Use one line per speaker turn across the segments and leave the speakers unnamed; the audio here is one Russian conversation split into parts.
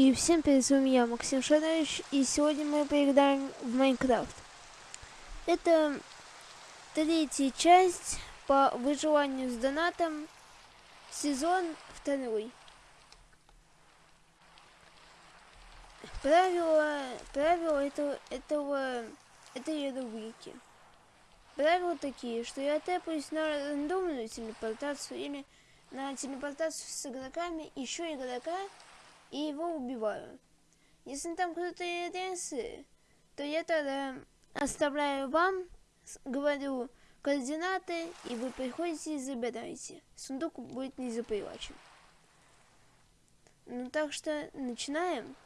И всем привет, с вами я, Максим Шадович, и сегодня мы поиграем в Майнкрафт. Это третья часть по выживанию с донатом, сезон второй. Правила, правила этого, этого, этой рубрики. Правила такие, что я тэпаюсь на рандомную телепортацию или на телепортацию с игроками, еще игрока, и его убиваю. Если там крутые адресы, то я тогда оставляю вам, говорю координаты, и вы приходите и забираете. Сундук будет не запривачен. Ну так что начинаем.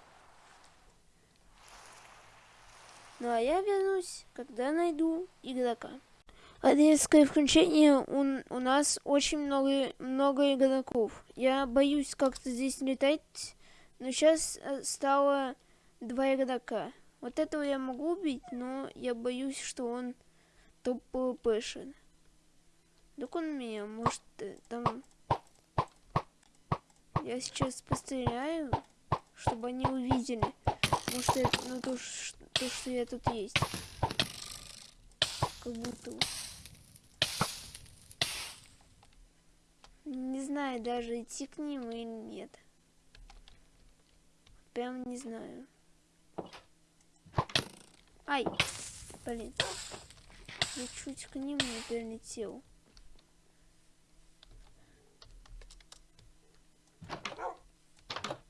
Ну а я вернусь, когда найду игрока. Резкое включение у, у нас очень много, много игроков. Я боюсь как-то здесь летать, но сейчас э, стало два игрока. Вот этого я могу убить, но я боюсь, что он топ пвпшен. Так он меня, может, э, там... Я сейчас постреляю, чтобы они увидели. Может, это, ну, то, то, что я тут есть. Как будто... Не знаю даже, идти к ним или нет. Прям не знаю. Ай! Блин. Я чуть к ним не прилетел.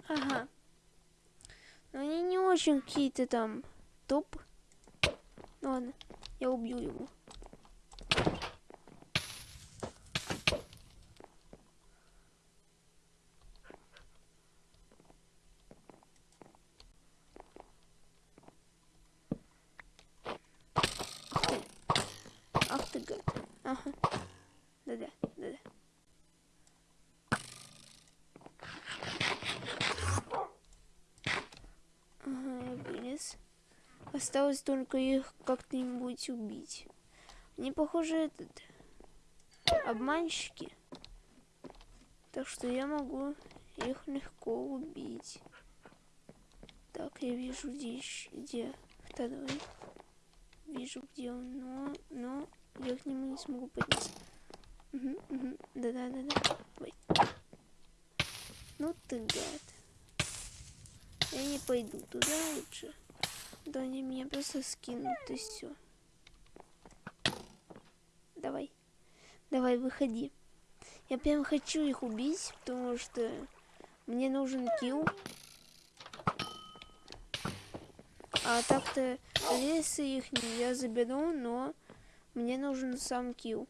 Ага. Но они не очень какие-то там топ. Ладно, я убью его. Осталось только их как-нибудь убить. Они, похоже, этот... Обманщики. Так что я могу их легко убить. Так, я вижу здесь, где второй. Вижу, где он, но, но я к нему не смогу подняться. Да-да-да-да. Ну ты гад. Я не пойду туда лучше. Да они меня просто скинут и все. Давай. Давай, выходи. Я прям хочу их убить, потому что мне нужен килл. А так-то если их я заберу, но мне нужен сам килл.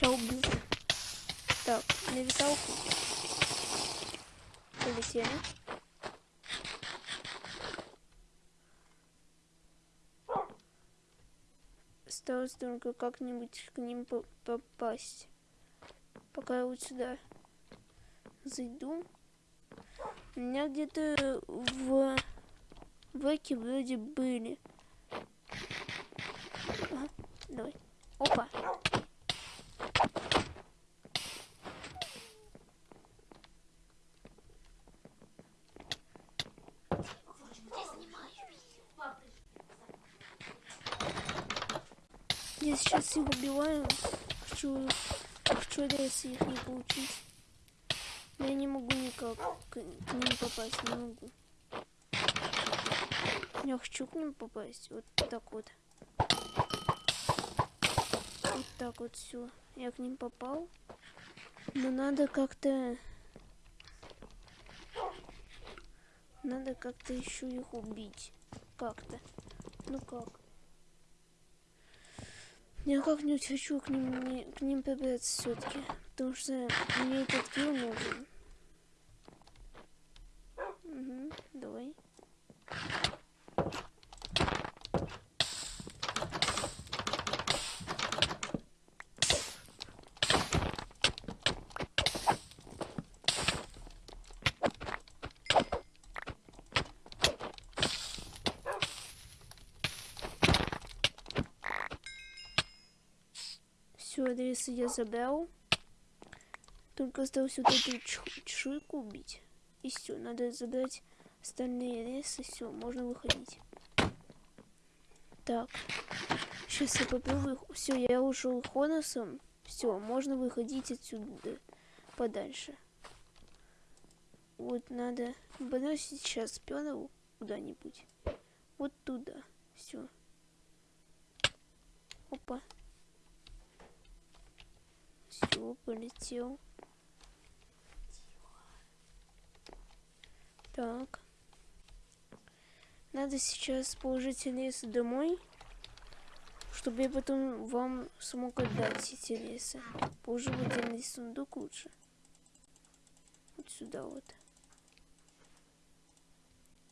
Сейчас убью. Так, на виталку. Полетели. Осталось только как-нибудь к ним попасть. Пока я вот сюда зайду. У меня где-то в веке вроде были. Ага, давай. Опа. Я сейчас их убиваю. Хочу, хочу рейсы их не получить. Но я не могу никак к, к ним попасть, не могу. Я хочу к ним попасть. Вот так вот. Вот так вот все. Я к ним попал. Но надо как-то... Надо как-то еще их убить. Как-то. Ну как? Я как-нибудь хочу к ним, не, к ним пробраться все-таки. Потому что мне этот килл нужен. Адресы я забрал. Только осталось вот эту чешуйку убить. И все, надо забрать остальные адресы. Все, можно выходить. Так. Сейчас я попробую. Все, я ушел Хоносом. Все, можно выходить отсюда подальше. Вот надо бросить сейчас пёнал куда-нибудь. Вот туда. Все. Опа. Все, полетел. Так. Надо сейчас положить лес домой, чтобы я потом вам смог отдать эти леса. Положу в отдельный сундук лучше. Вот сюда вот.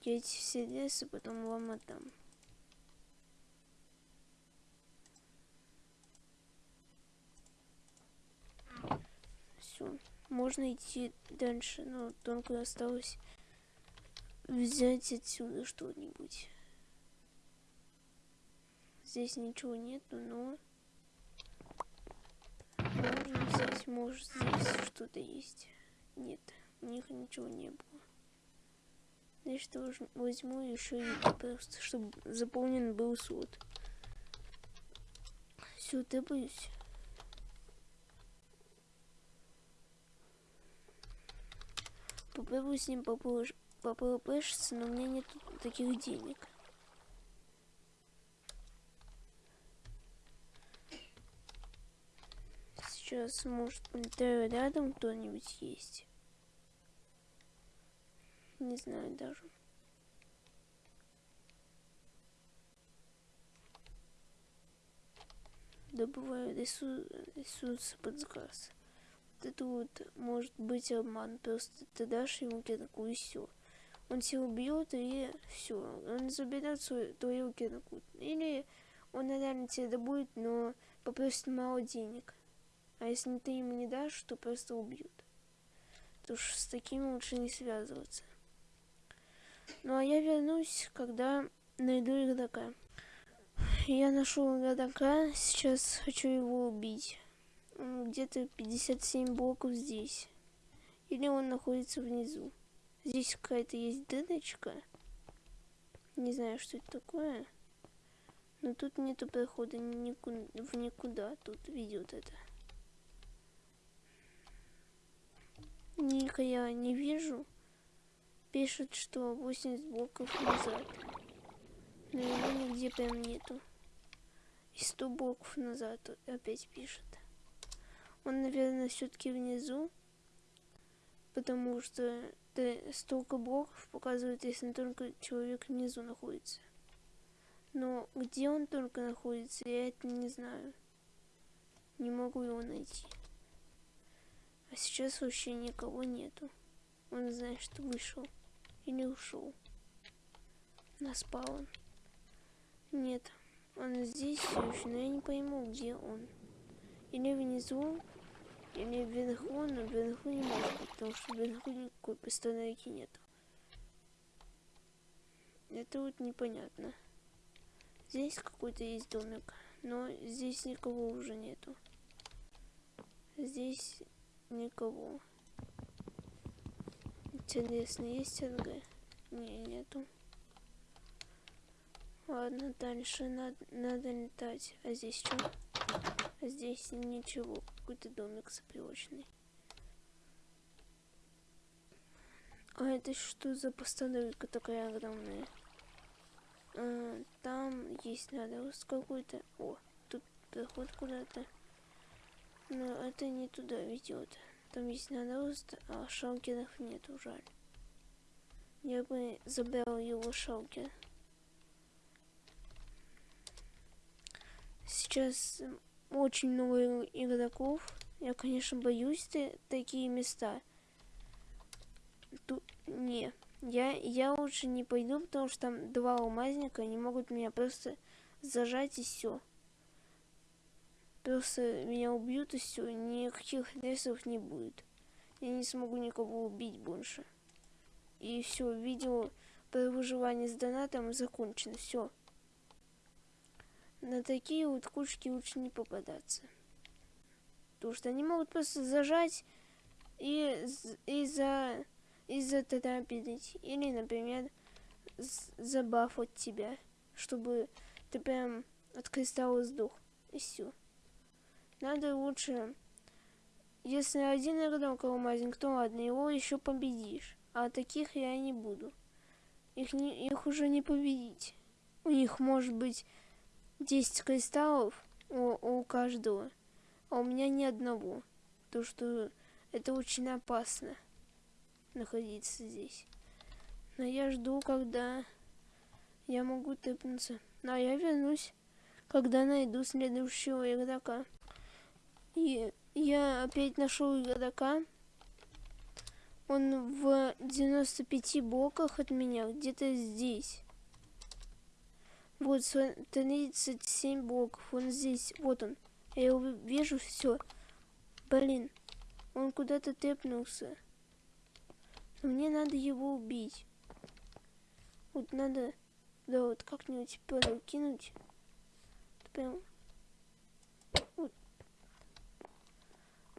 Я эти все леса потом вам отдам. Все, можно идти дальше, но только осталось взять отсюда что-нибудь. Здесь ничего нету, но можно взять, может здесь что-то есть. Нет, у них ничего не было. Значит, возьму еще и просто, чтобы заполнен был слот. Все, ты Попробую с ним попозже попробуешься, но у меня нет таких денег. Сейчас, может, где рядом кто-нибудь есть. Не знаю даже. Добываю ресурсы под заказ. Вот может быть обман. Просто ты дашь ему такую все он тебя убьет и все, он заберет свою, твою кирку. Или он реально тебя добудет, но попросит мало денег. А если ты ему не дашь, то просто убьют. Потому что с такими лучше не связываться. Ну а я вернусь, когда найду игрока. Я нашел игрока, сейчас хочу его убить. Где-то 57 блоков здесь. Или он находится внизу. Здесь какая-то есть дырочка. Не знаю, что это такое. Но тут нету прохода никуда, в никуда. Тут ведет это. Ника я не вижу. Пишет, что 80 блоков назад. Но его нигде прям нету. И 100 блоков назад опять пишет. Он, наверное, все-таки внизу. Потому что столько блоков показывает, если только человек внизу находится. Но где он только находится, я это не знаю. Не могу его найти. А сейчас вообще никого нету. Он знает, что вышел. Или ушел. На спаун. Нет, он здесь все еще, но я не пойму, где он. Или внизу, или вверху, но вверху не может быть, потому что вверху никакой постановки нет. Это вот непонятно. Здесь какой-то есть домик, но здесь никого уже нету. Здесь никого. Интересно, есть РГ? Не, нету. Ладно, дальше надо, надо летать. А здесь что? Здесь ничего какой-то домик заброшенный. А это что за постановка такая огромная? А, там есть надоуст какой-то. О, тут проход куда-то. Но это не туда ведет. Там есть надоуст, а шалкеров нету, жаль. Я бы забрал его шалкер. Сейчас очень много игроков. Я, конечно, боюсь такие места. Тут не. Я, я лучше не пойду, потому что там два алмазника, они могут меня просто зажать и все. Просто меня убьют и все, никаких рейсов не будет. Я не смогу никого убить больше. И все, видео про выживание с донатом закончено. Все. На такие вот кучки лучше не попадаться. Потому что они могут просто зажать и, и за и за затарапить. Или, например, забафать тебя, чтобы ты прям от сдох. И все. Надо лучше, если один рядом коломазинг, то ладно, его еще победишь. А таких я не буду. Их, не, их уже не победить. У них может быть 10 кристаллов у, у каждого, а у меня ни одного. То, что это очень опасно находиться здесь. Но я жду, когда я могу тэпнуться. А я вернусь, когда найду следующего игрока. И я опять нашел игрока. Он в 95 блоках от меня, где-то здесь. Вот, 37 блоков, он здесь, вот он. Я его вижу, все. Блин, он куда-то тэпнулся. Но мне надо его убить. Вот надо, да, вот как-нибудь кинуть. Прям. Вот.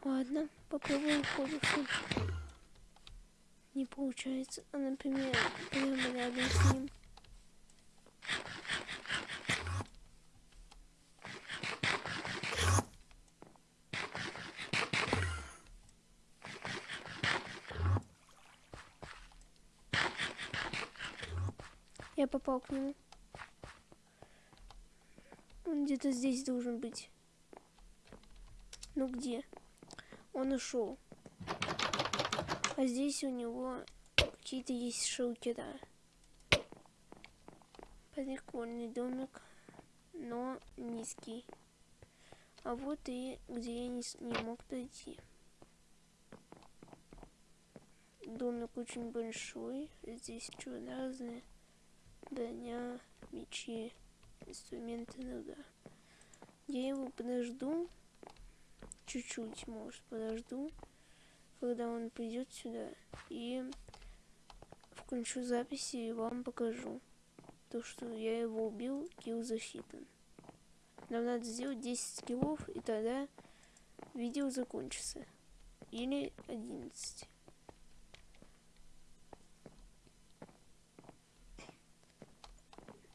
Ладно, попробуем ходиться. Не получается. А, например, прямо рядом с ним. Попал к нему. Он где-то здесь должен быть. Ну где? Он ушел. А здесь у него какие-то есть шелкера. Прикольный домик, но низкий. А вот и где я не, не мог пройти. Домик очень большой. Здесь что разные броня, мечи, инструменты, ну да. Я его подожду, чуть-чуть, может, подожду, когда он придет сюда, и включу записи и вам покажу то, что я его убил, килл засчитан. Нам надо сделать 10 киллов, и тогда видео закончится. Или 11.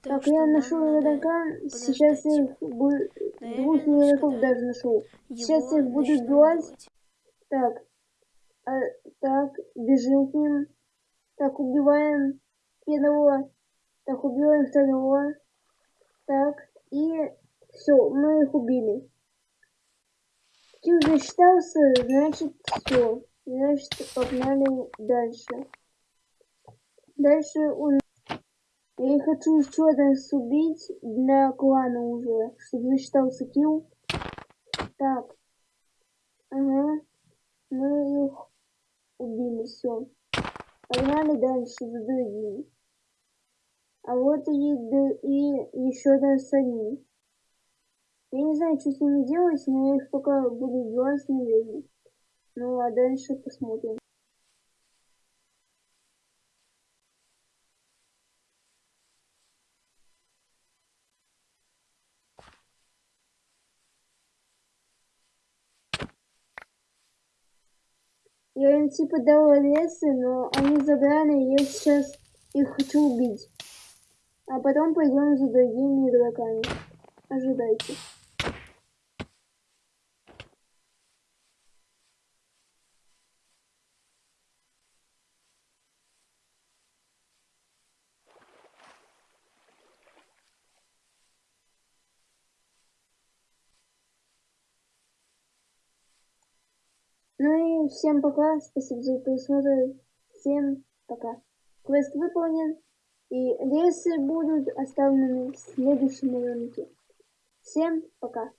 Так, я нашел игрока, сейчас их будет... Двух игроков даже нашел. Сейчас их буду убивать. Так, а, так, бежим к ним. Так, убиваем первого. Так, убиваем второго. Так, и все, мы их убили. Килл засчитался, значит все. Значит, погнали дальше. Дальше у я хочу еще раз убить для клана уже, чтобы засчитался килл. Так. Ага. Мы их убили, все. Погнали дальше за другим. А вот и, и еще раз они. Я не знаю, что с ними делать, но я их пока буду убивать, наверное. Ну а дальше посмотрим. Я им типа дала лесы, но они забрали, я сейчас их хочу убить. А потом пойдем за другими игроками. Ожидайте. Ну и всем пока, спасибо за просмотр, всем пока. Квест выполнен, и лесы будут оставлены в следующем ролике. Всем пока.